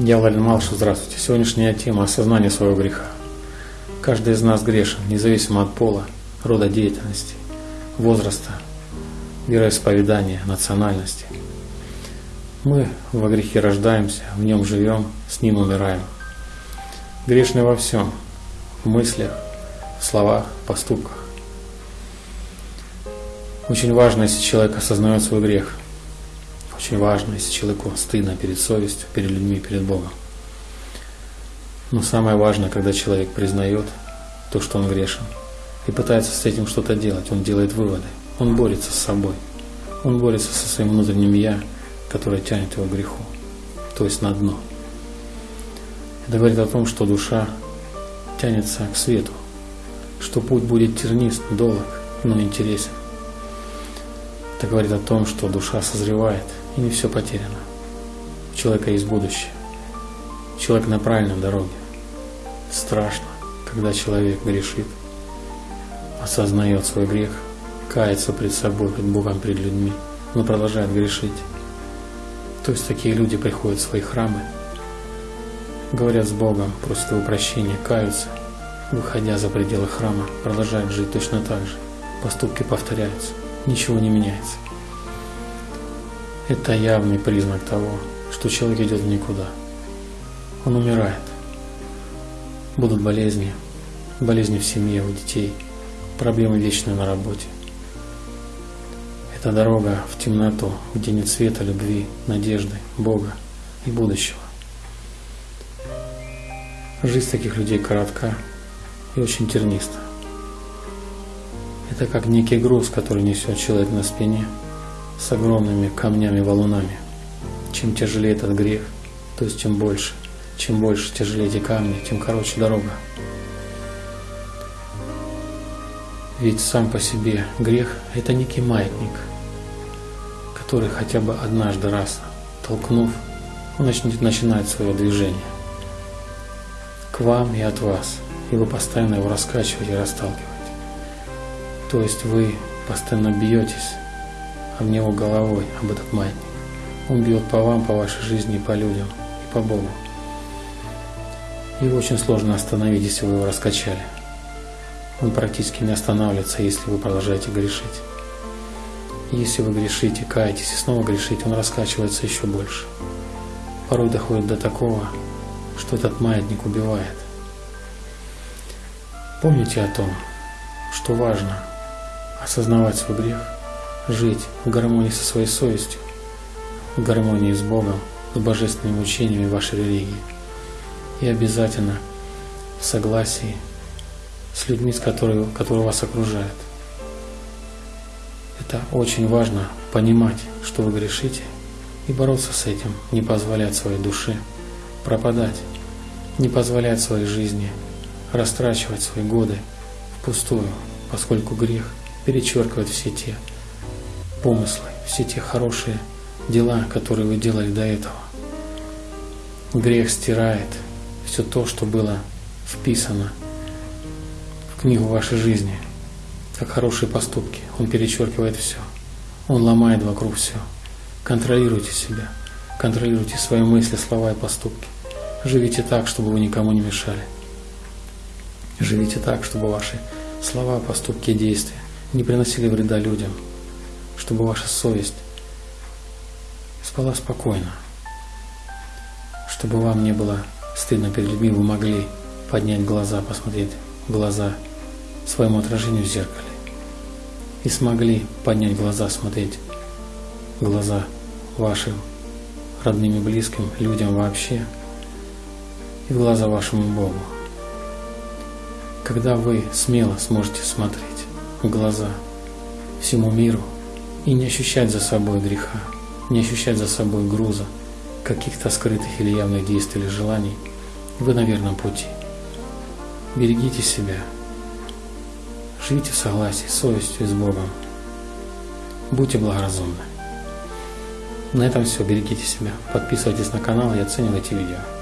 Я Владимир Малыш, здравствуйте. Сегодняшняя тема – осознание своего греха. Каждый из нас грешен, независимо от пола, рода деятельности, возраста, вероисповедания, национальности. Мы во грехе рождаемся, в нем живем, с ним умираем. Грешны во всем – в мыслях, в словах, поступках. Очень важно, если человек осознает свой грех – очень важно, если человеку стыдно перед совестью, перед людьми, перед Богом. Но самое важное, когда человек признает то, что он грешен, и пытается с этим что-то делать, он делает выводы, он борется с собой, он борется со своим внутренним «я», которое тянет его к греху, то есть на дно. Это говорит о том, что душа тянется к свету, что путь будет тернист, долг, но интересен. Это говорит о том, что душа созревает, и не все потеряно. У человека есть будущее. Человек на правильной дороге. Страшно, когда человек грешит, осознает свой грех, кается пред собой, пред Богом, пред людьми, но продолжает грешить. То есть такие люди приходят в свои храмы, говорят с Богом, просят его прощения, каются, выходя за пределы храма, продолжают жить точно так же. Поступки повторяются ничего не меняется. Это явный признак того, что человек идет никуда. Он умирает. Будут болезни, болезни в семье, у детей, проблемы вечные на работе. Это дорога в темноту, где нет света, любви, надежды, Бога и будущего. Жизнь таких людей коротка и очень терниста. Это как некий груз, который несет человек на спине с огромными камнями, валунами. Чем тяжелее этот грех, то есть чем больше, чем больше тяжелее эти камни, тем короче дорога. Ведь сам по себе грех – это некий маятник, который хотя бы однажды раз толкнув, он начнет, начинает свое движение к вам и от вас, и вы постоянно его раскачиваете и расталкиваете. То есть вы постоянно бьетесь об него головой, об этот маятник. Он бьет по вам, по вашей жизни, по людям, и по Богу. Его очень сложно остановить, если вы его раскачали. Он практически не останавливается, если вы продолжаете грешить. Если вы грешите, каетесь и снова грешите, он раскачивается еще больше. Порой доходит до такого, что этот маятник убивает. Помните о том, что важно – осознавать свой грех, жить в гармонии со своей совестью, в гармонии с Богом, с божественными учениями вашей религии и обязательно в согласии с людьми, с которыми, которые вас окружают. Это очень важно понимать, что вы грешите, и бороться с этим, не позволять своей душе пропадать, не позволять своей жизни растрачивать свои годы впустую, поскольку грех перечеркивает все те помыслы, все те хорошие дела, которые вы делали до этого. Грех стирает все то, что было вписано в книгу вашей жизни, как хорошие поступки. Он перечеркивает все. Он ломает вокруг все. Контролируйте себя. Контролируйте свои мысли, слова и поступки. Живите так, чтобы вы никому не мешали. Живите так, чтобы ваши слова, поступки и действия не приносили вреда людям, чтобы ваша совесть спала спокойно, чтобы вам не было стыдно перед людьми, вы могли поднять глаза, посмотреть в глаза своему отражению в зеркале и смогли поднять глаза, смотреть глаза вашим родным и близким, людям вообще, и в глаза вашему Богу. Когда вы смело сможете смотреть в глаза всему миру и не ощущать за собой греха, не ощущать за собой груза, каких-то скрытых или явных действий или желаний, вы на верном пути. Берегите себя. Живите в согласии с совестью и с Богом. Будьте благоразумны. На этом все. Берегите себя. Подписывайтесь на канал и оценивайте видео.